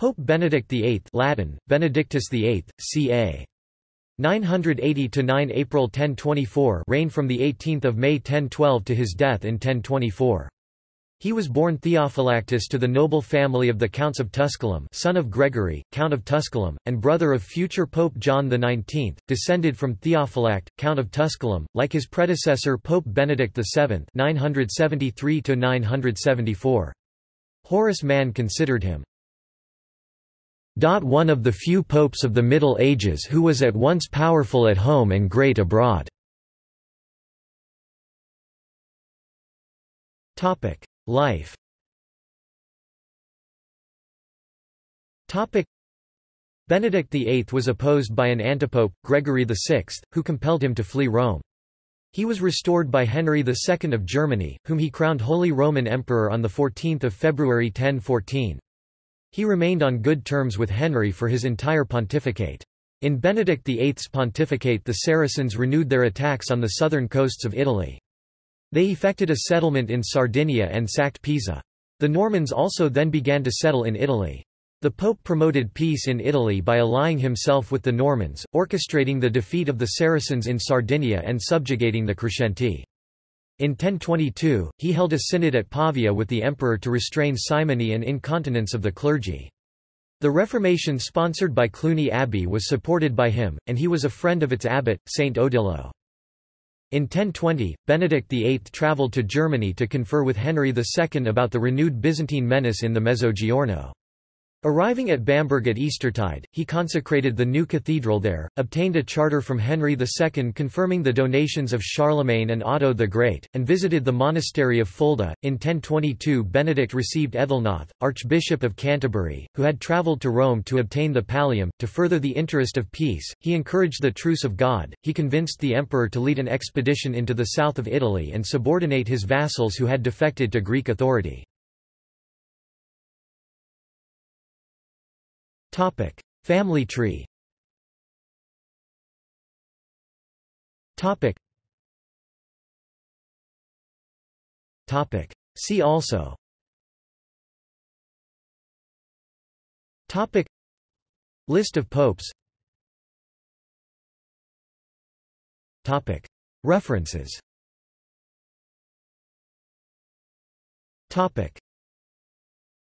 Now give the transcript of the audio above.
Pope Benedict VIII Latin, Benedictus VIII, ca. 980–9 April 1024 reigned from 18 May 1012 to his death in 1024. He was born Theophylactus to the noble family of the Counts of Tusculum son of Gregory, Count of Tusculum, and brother of future Pope John XIX, descended from Theophylact, Count of Tusculum, like his predecessor Pope Benedict VII 973–974. Horace Mann considered him one of the few popes of the Middle Ages who was at once powerful at home and great abroad. Life Benedict VIII was opposed by an antipope, Gregory VI, who compelled him to flee Rome. He was restored by Henry II of Germany, whom he crowned Holy Roman Emperor on 14 February 1014. He remained on good terms with Henry for his entire pontificate. In Benedict VIII's pontificate the Saracens renewed their attacks on the southern coasts of Italy. They effected a settlement in Sardinia and sacked Pisa. The Normans also then began to settle in Italy. The Pope promoted peace in Italy by allying himself with the Normans, orchestrating the defeat of the Saracens in Sardinia and subjugating the Crescenti. In 1022, he held a synod at Pavia with the emperor to restrain simony and incontinence of the clergy. The Reformation sponsored by Cluny Abbey was supported by him, and he was a friend of its abbot, Saint Odilo. In 1020, Benedict VIII travelled to Germany to confer with Henry II about the renewed Byzantine menace in the Mezzogiorno. Arriving at Bamberg at Eastertide, he consecrated the new cathedral there, obtained a charter from Henry II confirming the donations of Charlemagne and Otto the Great, and visited the monastery of Fulda. In 1022 Benedict received Ethelnoth, Archbishop of Canterbury, who had travelled to Rome to obtain the pallium. To further the interest of peace, he encouraged the truce of God, he convinced the emperor to lead an expedition into the south of Italy and subordinate his vassals who had defected to Greek authority. Topic: Family tree. Topic. Topic. See also. Topic. List of popes. Topic. References. Topic.